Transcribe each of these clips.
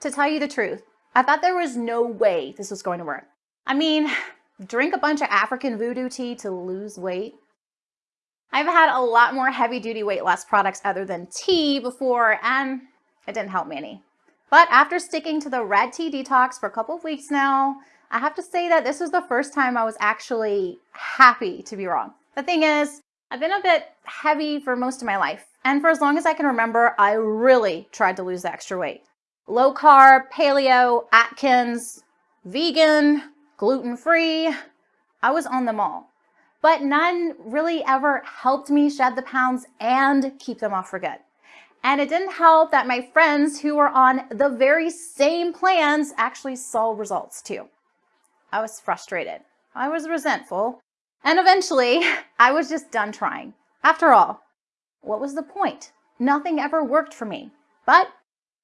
To tell you the truth, I thought there was no way this was going to work. I mean, drink a bunch of African voodoo tea to lose weight? I've had a lot more heavy duty weight loss products other than tea before and it didn't help me any. But after sticking to the red tea detox for a couple of weeks now, I have to say that this was the first time I was actually happy to be wrong. The thing is, I've been a bit heavy for most of my life. And for as long as I can remember, I really tried to lose the extra weight. Low carb, paleo, Atkins, vegan, gluten-free, I was on them all. But none really ever helped me shed the pounds and keep them off for good. And it didn't help that my friends who were on the very same plans actually saw results too. I was frustrated. I was resentful. And eventually, I was just done trying. After all, what was the point? Nothing ever worked for me. But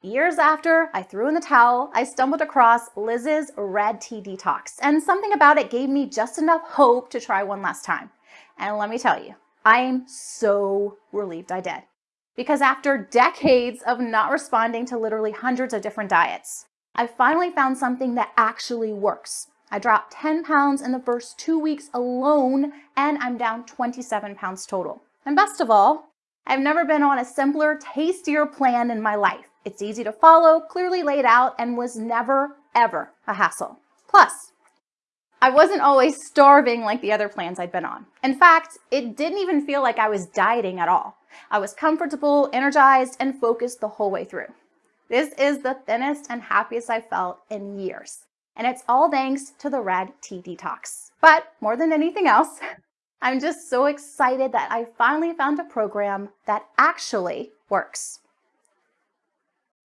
years after I threw in the towel, I stumbled across Liz's Red Tea Detox, and something about it gave me just enough hope to try one last time. And let me tell you, I am so relieved I did. Because after decades of not responding to literally hundreds of different diets, I finally found something that actually works. I dropped 10 pounds in the first two weeks alone, and I'm down 27 pounds total. And best of all, I've never been on a simpler, tastier plan in my life. It's easy to follow, clearly laid out, and was never, ever a hassle. Plus, I wasn't always starving like the other plans I'd been on. In fact, it didn't even feel like I was dieting at all. I was comfortable, energized, and focused the whole way through. This is the thinnest and happiest I've felt in years and it's all thanks to the Red Tea Detox. But more than anything else, I'm just so excited that I finally found a program that actually works.